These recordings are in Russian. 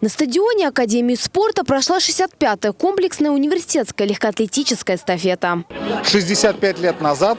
На стадионе Академии спорта прошла 65-я комплексная университетская легкоатлетическая эстафета. 65 лет назад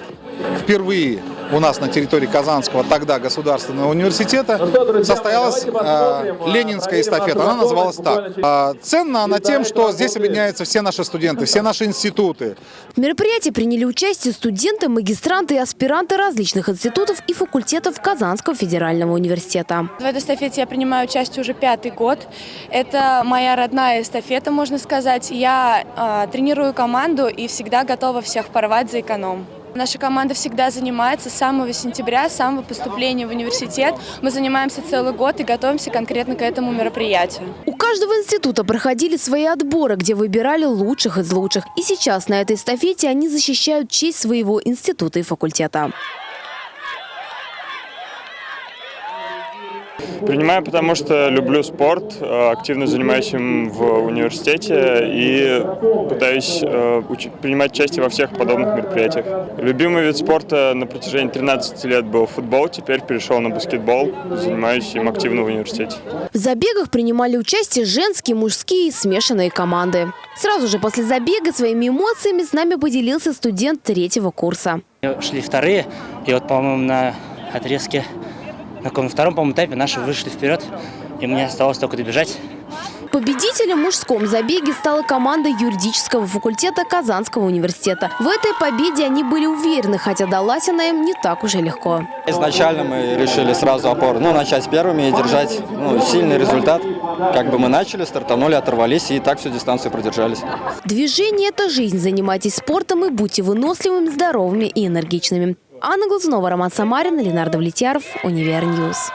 впервые у нас на территории Казанского тогда государственного университета состоялась э, ленинская эстафета. Она называлась так. Э, ценна она тем, что здесь объединяются все наши студенты, все наши институты. В мероприятии приняли участие студенты, магистранты и аспиранты различных институтов и факультетов Казанского федерального университета. В этой эстафете я принимаю участие уже пятый год. Это моя родная эстафета, можно сказать. Я э, тренирую команду и всегда готова всех порвать за эконом. Наша команда всегда занимается с самого сентября, с самого поступления в университет. Мы занимаемся целый год и готовимся конкретно к этому мероприятию. У каждого института проходили свои отборы, где выбирали лучших из лучших. И сейчас на этой эстафете они защищают честь своего института и факультета. Принимаю, потому что люблю спорт, э, активно занимаюсь им в университете и пытаюсь э, принимать участие во всех подобных мероприятиях. Любимый вид спорта на протяжении 13 лет был футбол, теперь перешел на баскетбол, занимаюсь им активно в университете. В забегах принимали участие женские, мужские и смешанные команды. Сразу же после забега своими эмоциями с нами поделился студент третьего курса. Шли вторые, и вот, по-моему, на отрезке на втором, по-моему, этапе наши вышли вперед, и мне осталось только добежать. Победителем в мужском забеге стала команда юридического факультета Казанского университета. В этой победе они были уверены, хотя далась она им не так уже легко. Изначально мы решили сразу опор, ну, начать первыми и держать ну, сильный результат. Как бы мы начали, стартанули, оторвались и так всю дистанцию продержались. Движение – это жизнь. Занимайтесь спортом и будьте выносливыми, здоровыми и энергичными. Анна Глазунова, Роман Самарин, Ленар Давлетьяров, Univer News.